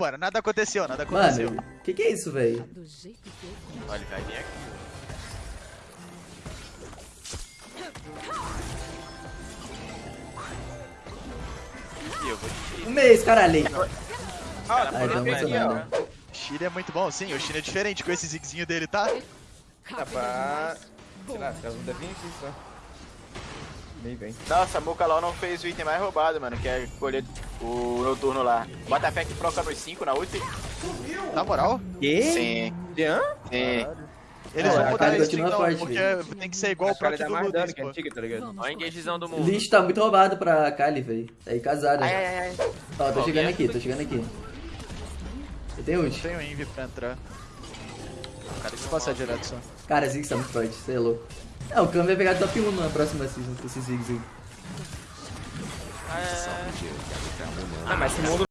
mano. Nada aconteceu, nada aconteceu. Mano, que que é isso, velho? Do jeito que eu Olha, ele vai vir aqui. Eu vou te Um mês, caralho. Ah, Ai, tá emocionado. O Shine é muito bom, sim. O Shine é diferente com esse zigzinho dele, tá? Dá pra... Sei lá, vão vir aqui só. Nem vem. Nossa, a Muka LOL não fez o item mais roubado, mano, que é colher o noturno lá. Bota fé que proca nos 5 na ult. Na moral, Que? Sim, Jean? sim. eles É, vão a mudar Kali isso continua então, forte, porque tem que ser igual o proc do mais dano Ludens, que a pô. antiga, tá ligado? Olha a engagezão do O mundo. lixo tá muito roubado pra Kali, velho. Tá aí casada. Ai, ai, ai. Ó, tô chegando minha- aqui, tô chegando aqui. Eu tenho Não ult. tenho envy pra entrar. Cara, deixa eu passar direto só. Cara, Ziggs tá muito forte, você é louco. É, o Kami vai pegar top 1 na próxima season com esse Ziggs aí. É... Ah, mas esse mundo